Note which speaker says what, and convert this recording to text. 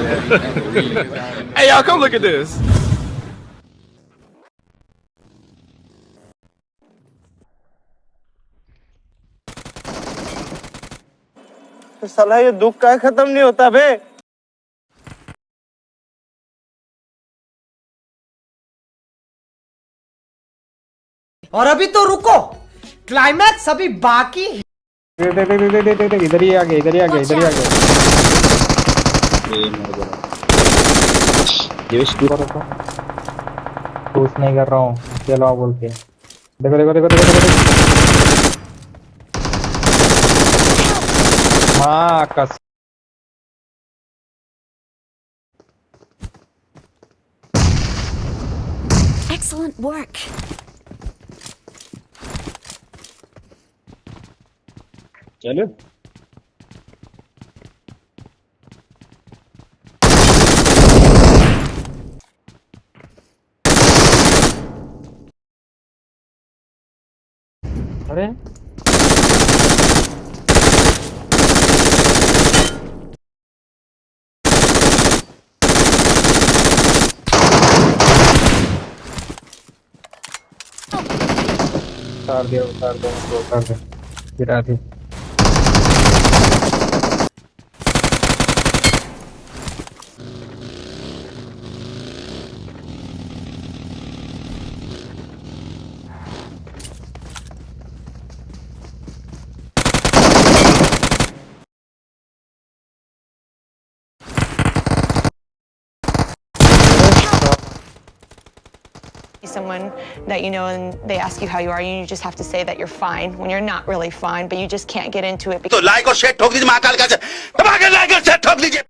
Speaker 1: hey, y'all,
Speaker 2: come look at this. तो साला ये दुख का खत्म नहीं होता बे और अभी तो रुको क्लाइमैक्स अभी बाकी इधर ही आ गया इधर ही आ गया इधर ही आ गए ये मर गया देवेश तू कर रहा कुछ नहीं कर रहा हूं चलो बोल के देखो देखो देखो देखो देखो हां कस Excellent work. चलो अरे उतार दिया उतार दिया उतार दिया गिरा दी Someone that you know and they ask you how you are, and you just have to say that you're fine when you're not really fine, but you just can't get into it. So like or share, talk to